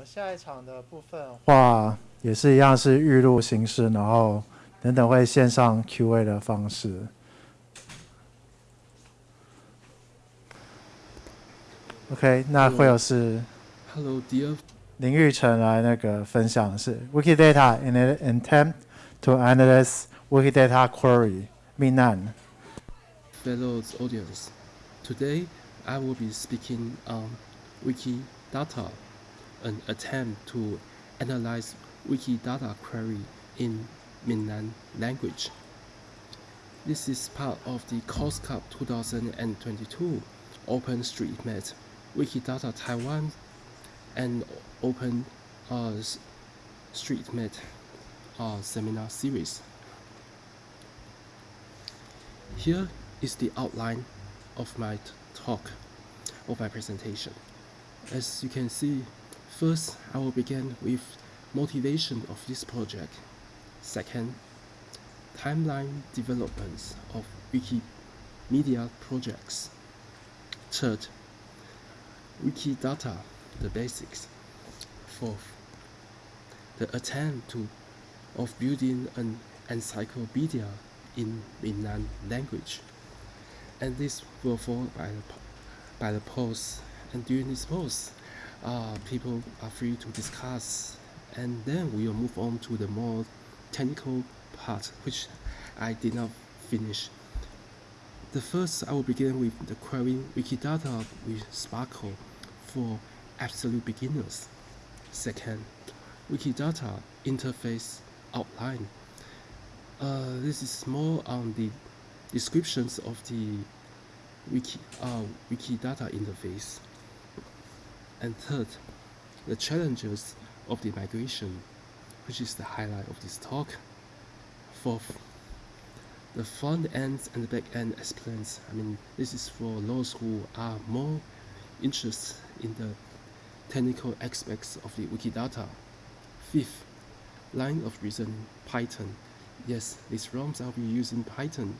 们下一场的部分话也是一样是预录形式，然后等等会线上 Q&A 的方式。OK，那会有是 Hello dear 林玉成来那个分享的是 Wikidata in an attempt to analyze Wikidata query Minnan. fellow audience. Today I will be speaking on Wikidata, an attempt to analyze Wikidata query in Minnan language. This is part of the COSCUP 2022 OpenStreetMap Wikidata Taiwan and Open uh, StreetMap uh, seminar series. Here is the outline of my talk, of my presentation. As you can see, first I will begin with motivation of this project. Second, timeline developments of Wikimedia projects. Third, Wikidata, the basics. Fourth, the attempt to of building an encyclopedia in Minnan language. And this will follow by the, by the post. And during this post, uh, people are free to discuss. And then we will move on to the more technical part, which I did not finish. The first, I will begin with the query Wikidata with SPARQL for absolute beginners. Second, Wikidata interface outline. Uh, this is more on the descriptions of the Wiki, uh, Wikidata interface. And third, the challenges of the migration, which is the highlight of this talk. Fourth, the front end and the back end explains. I mean, this is for those who are more interested in the technical aspects of the Wikidata. Fifth, line of reasoning, Python. Yes, these ROMs I'll be using Python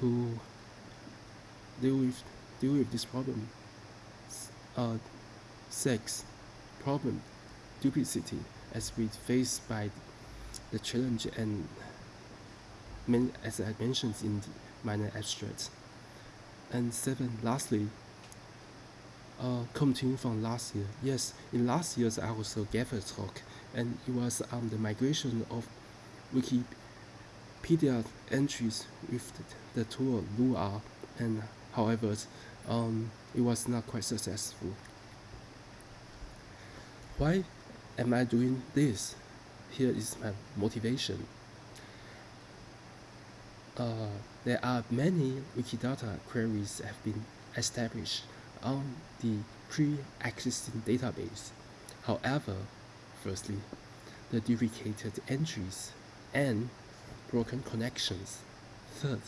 to deal with deal with this problem. Uh, six, problem, duplicity, as we face by the challenge and as I mentioned in the minor abstract. And seven, lastly, uh, continuing from last year. Yes, in last year's I also gave a talk, and it was on the migration of Wikipedia entries with the, the tool Lua, and however, um, it was not quite successful. Why am I doing this? Here is my motivation. Uh, there are many Wikidata queries have been established on the pre-existing database. However, firstly, the duplicated entries and broken connections. Third,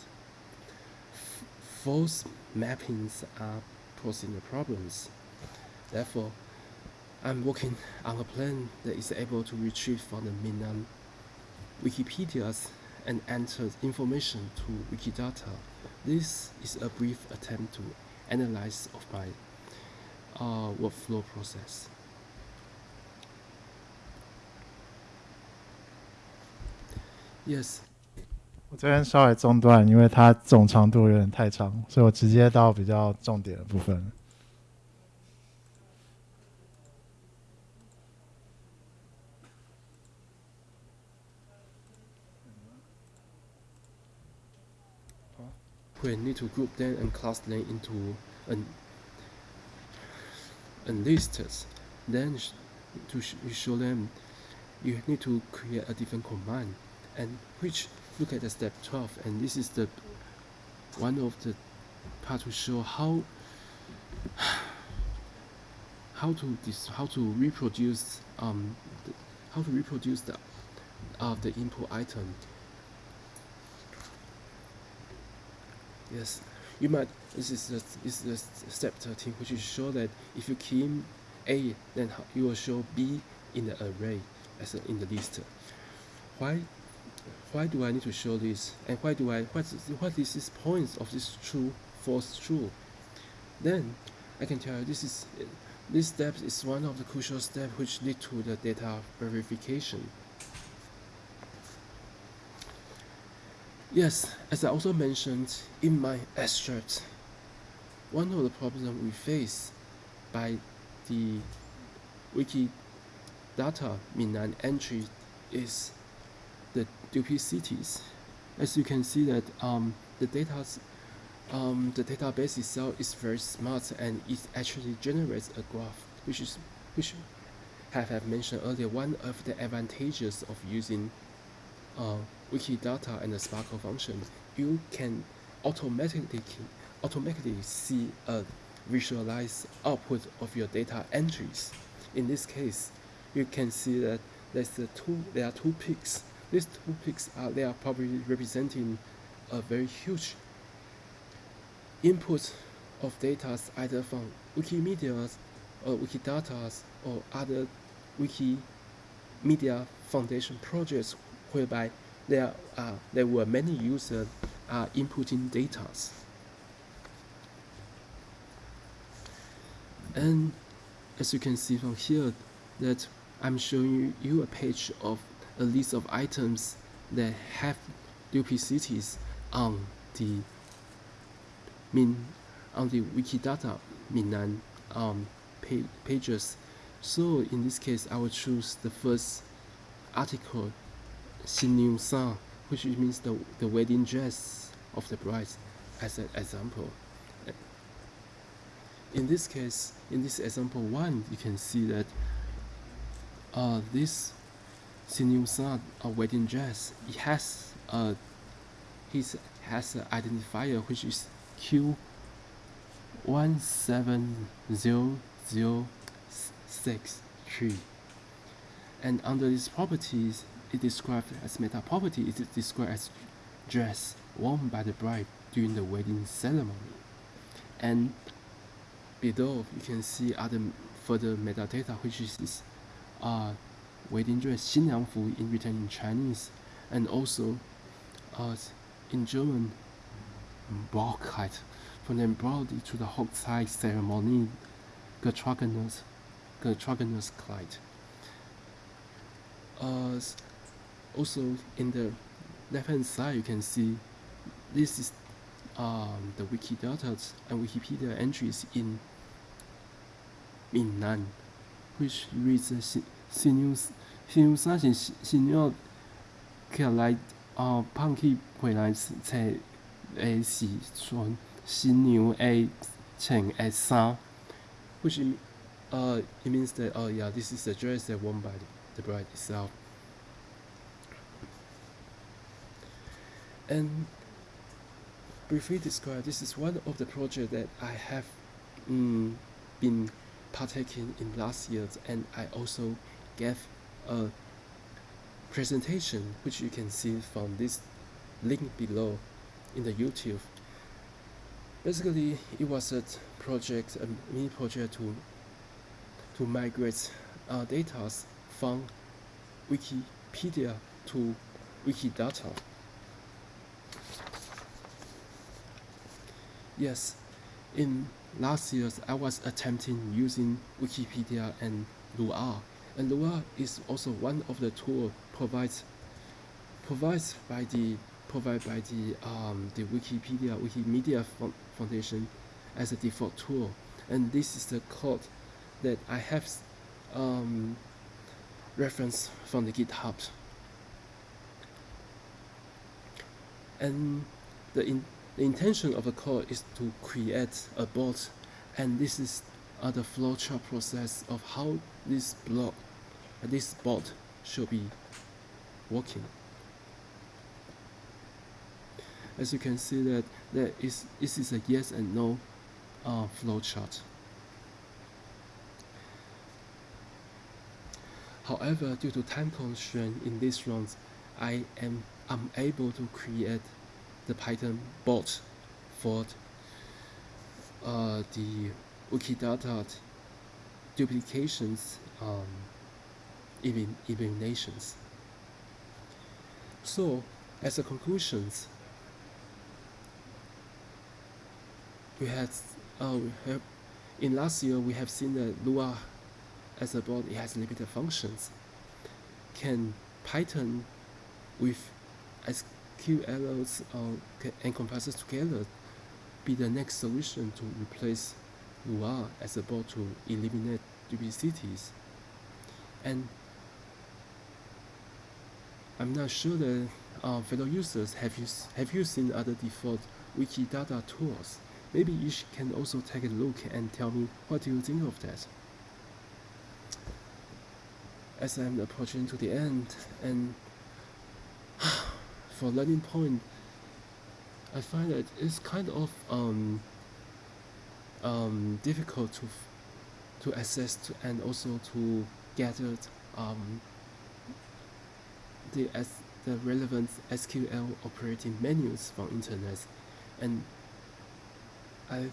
false mappings are posing the problems. Therefore, I'm working on a plan that is able to retrieve from the Minnan Wikipedias and enter information to Wikidata. This is a brief attempt to analyze of my uh, workflow process. Yes. 我这边稍微中断，因为它总长度有点太长，所以我直接到比较重点的部分。We need to group them and class them into an, list. Then to sh- show them, you need to create a different command, and which look at the step 12, and this is the one of the part to show how how to dis- how to reproduce um the, how to reproduce the uh, the input item Yes, you might. This is the, this is step 13, which is show that if you in A, then you will show B in the array as a, in the list. Why? Why do I need to show this? And why do I? What what is this point of this true, false, true? Then I can tell you this is this step is one of the crucial steps which lead to the data verification. Yes, as I also mentioned in my extract, one of the problems we face by the Wikidata Minnan entry is the duplicities. As you can see that um, the data um, the database itself is very smart and it actually generates a graph, which is which have, have mentioned earlier. One of the advantages of using uh, Wikidata and the SPARQL function, you can automatically automatically see a visualized output of your data entries. In this case, you can see that there's the two there are two peaks. These two peaks are they are probably representing a very huge input of data either from Wikimedia or Wikidata or other Wikimedia Foundation projects whereby there are there were many users are inputting data. And as you can see from here that I'm showing you a page of a list of items that have duplicities on the Min on the Wikidata Minnan um, pages. So in this case, I will choose the first article, Xinniu which means the, the wedding dress of the bride, as an example. In this case, in this example one, you can see that uh, this Xinniu a wedding dress, it has a it has an identifier which is Q170063 and under these properties it described as meta property it is described as dress worn by the bride during the wedding ceremony and below you can see other further metadata which is uh, wedding dress 新娘服 in written in Chinese and also uh, in German Brauchkeit von dem Brody to the Hochzeit ceremony getragenes, getragenes Kleid. Uh, also in the left hand side you can see this is um, the Wikidata and Wikipedia entries in Minnan, which reads the Shinusashin Shinyo Kalai uh, Punky Quilai Tai A Si Chuan Shinyu A Cheng A Sa, which uh, it means that, oh yeah, this is the dress that worn by the bride itself. And briefly describe this is one of the projects that I have mm, been partaking in last year and I also gave a presentation which you can see from this link below in the YouTube. Basically, it was a project, a mini project to to migrate uh, data from Wikipedia to Wikidata. Yes, in last years I was attempting using Wikipedia and Lua, and Lua is also one of the tools provides provides by the provided by the um, the Wikipedia Wikimedia Foundation as a default tool, and this is the code that I have um, reference from the GitHub. And the, in, the intention of the code is to create a bot, and this is uh, the flowchart process of how this block, uh, this bot should be working as you can see that there is this is a yes and no uh, flowchart. However, due to time constraint in this round, I am unable to create the Python bot for uh, the Wikidata duplications um, eliminations. So, as a conclusions, we had uh, have in last year, we have seen that Lua as a board, it has limited functions. Can Python with SQLs uh, and compressors together be the next solution to replace Lua as a board to eliminate duplicities? And I'm not sure that uh, fellow users have you have you seen other default Wikidata tools? Maybe you can also take a look and tell me what do you think of that. As I'm approaching to the end, and for learning point, I find that it's kind of um, um, difficult to to access to and also to gather um, the as the relevant SQL operating menus from internet. And I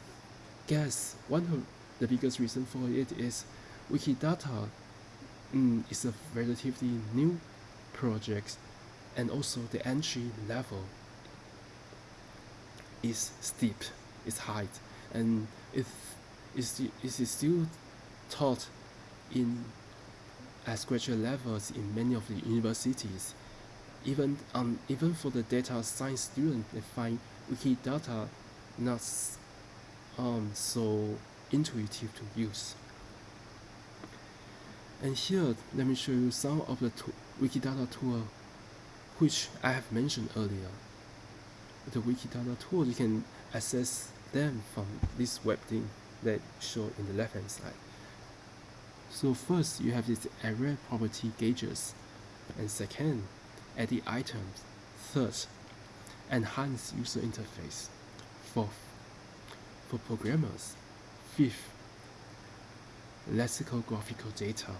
guess one of the biggest reason for it is Wikidata mm, is a relatively new project and also the entry level is steep, is high and it is, still taught in as graduate levels in many of the universities. Even um, even for the data science student, they find Wikidata not um, so intuitive to use. And here, let me show you some of the Wikidata tool which I have mentioned earlier. The Wikidata tool, you can access them from this web thing that show in the left hand side. So first, you have this array property gauges, and second, edit items. Third, enhance user interface. Fourth, for programmers. Fifth, lexical graphical data.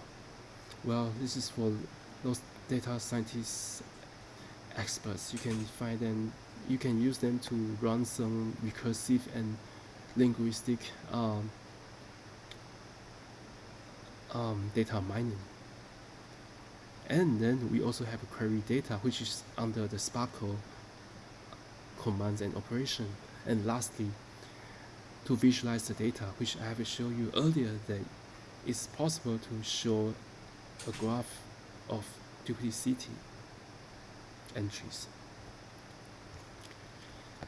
Well, this is for those data scientists experts. You can find them, you can use them to run some recursive and linguistic um, um, data mining. And then we also have query data, which is under the SPARQL commands and operation. And lastly, to visualize the data, which I have shown you earlier that it's possible to show a graph of duplicity entries.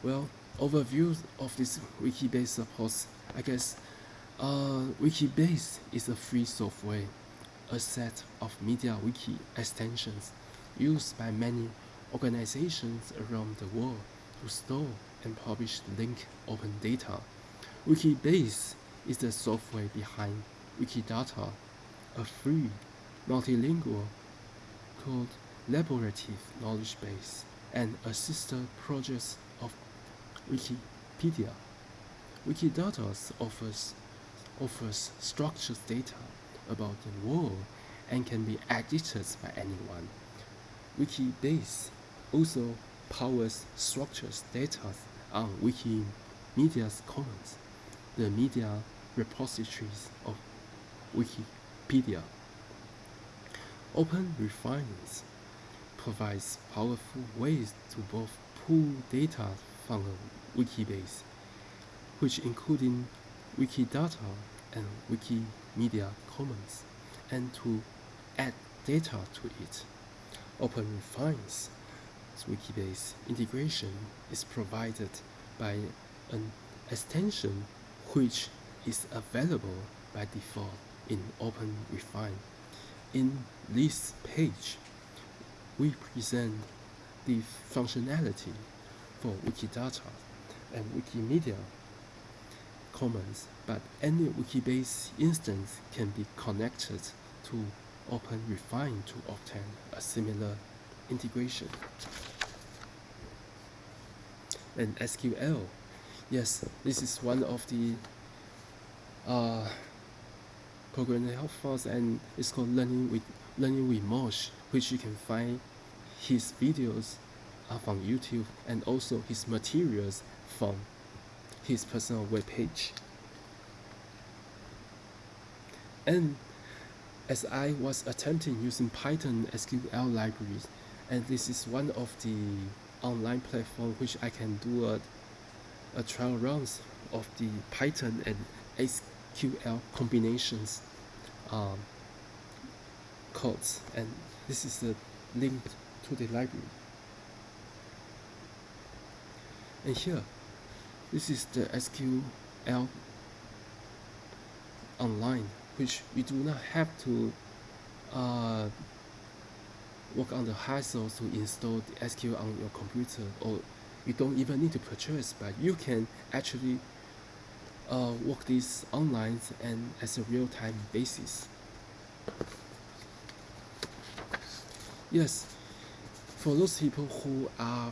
Well, overview of this Wikibase supports, I guess uh, Wikibase is a free software, a set of media wiki extensions used by many organizations around the world to store and publish linked open data. Wikibase is the software behind Wikidata, a free, multilingual, collaborative knowledge base, and a sister project of Wikipedia. Wikidata offers, offers structured data about the world and can be edited by anyone. Wikibase also powers structured data on Wikimedia's Commons the media repositories of Wikipedia. Open Refines provides powerful ways to both pull data from a Wikibase, which including Wikidata and Wikimedia Commons, and to add data to it. Open Refines Wikibase integration is provided by an extension which is available by default in OpenRefine. In this page, we present the functionality for Wikidata and Wikimedia Commons, but any Wikibase instance can be connected to OpenRefine to obtain a similar integration. And SQL Yes, this is one of the uh, programming help files and it's called Learning with Learning with Mosh, which you can find his videos uh, from YouTube and also his materials from his personal webpage. And as I was attempting using Python SQL libraries, and this is one of the online platform which I can do a a trial runs of the Python and SQL combinations um, codes and this is the link to the library. And here this is the SQL online which you do not have to uh, work on the hassle to install the SQL on your computer or you don't even need to purchase but you can actually uh, work this online and as a real-time basis yes for those people who are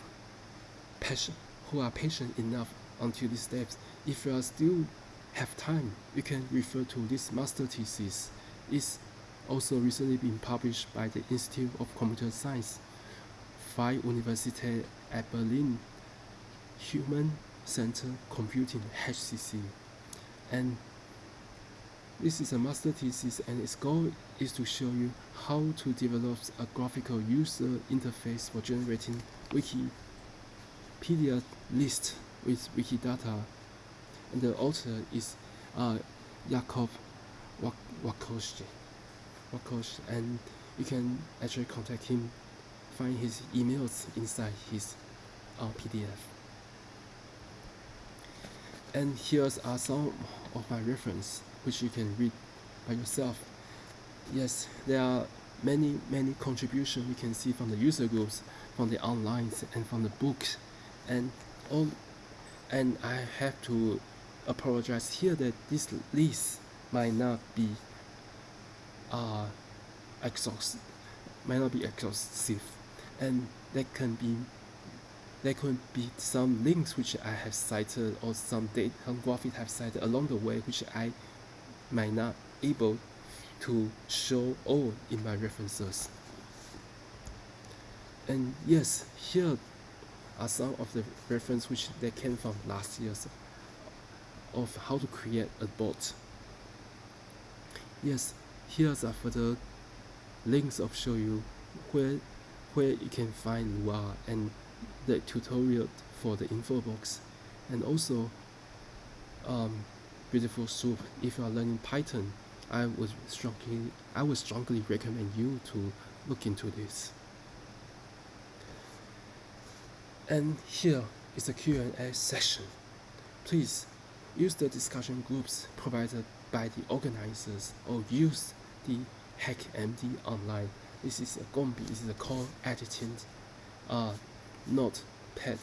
patient who are patient enough until these steps if you are still have time you can refer to this master thesis it's also recently been published by the Institute of Computer Science, Freie Universität at Berlin, Human Center Computing HCC. And this is a master thesis and its goal is to show you how to develop a graphical user interface for generating Wikipedia list with Wikidata. And the author is uh, Jakob Wakoshi and you can actually contact him find his emails inside his uh, PDF and here's are some of my reference which you can read by yourself. Yes there are many many contributions we can see from the user groups from the online and from the books. And all and I have to apologize here that this list might not be uh, exhaust might not be exhaustive. And there can be there could be some links which I have cited or some data some graphic have cited along the way which I might not able to show all in my references. And yes here are some of the reference which they came from last year's of how to create a bot. Yes here's a further links of show you where where you can find Lua and the tutorial for the info box. And also um, beautiful soup if you are learning Python I would strongly I would strongly recommend you to look into this and here is a Q&A session please use the discussion groups provided by the organizers or use the HackMD online. This is a Gombe, this is a call editing uh, notepad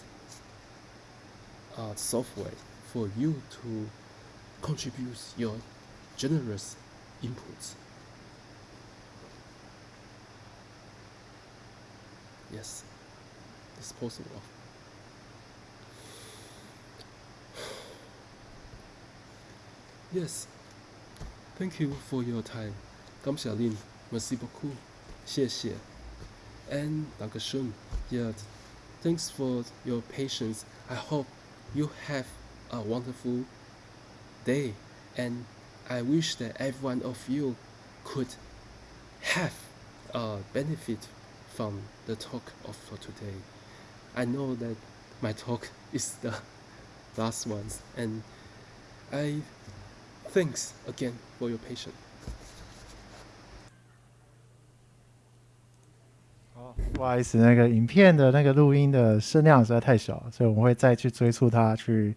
uh, software for you to contribute your generous inputs. Yes, it's possible. Yes, thank you for your time. 感谢您，merci beaucoup，谢谢。And Dankeschön. Yeah, thanks for your patience. I hope you have a wonderful day, and I wish that every one of you could have a benefit from the talk of for today. I know that my talk is the last one, and I thanks again for your patience. 不好意思，那个影片的那个录音的声量实在太小，所以我们会再去催促他去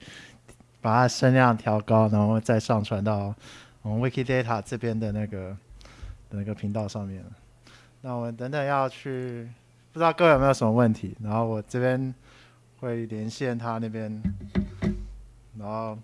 把它声量调高，然后再上传到我们 Wikidata 这边的那个那个频道上面。那我们等等要去，不知道各位有没有什么问题，然后我这边会连线他那边，然后